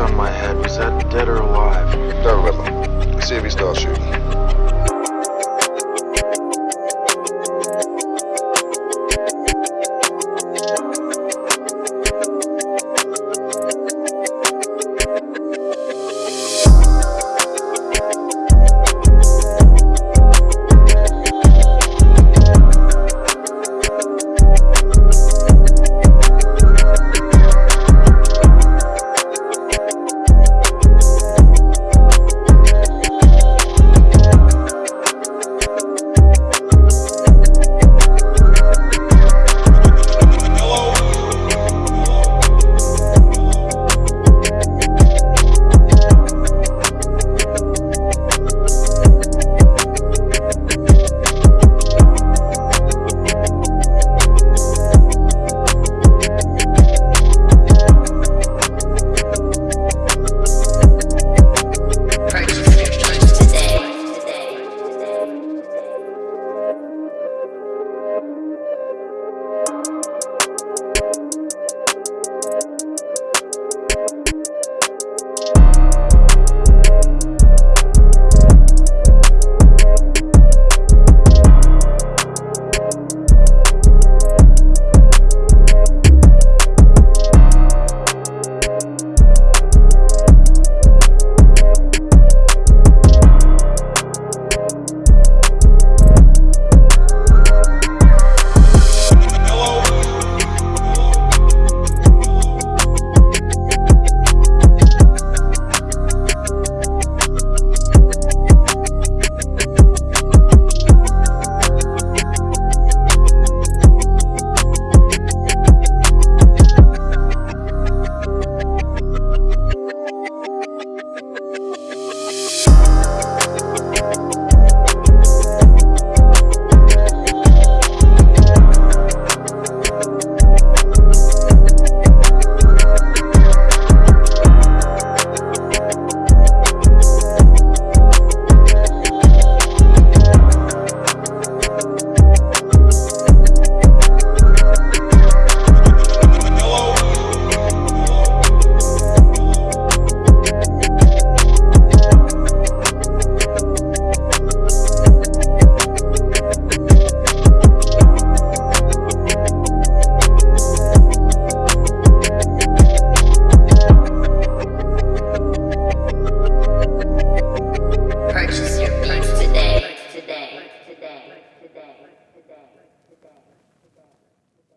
on my head. Was that dead or alive? Done with him. See if he starts shooting.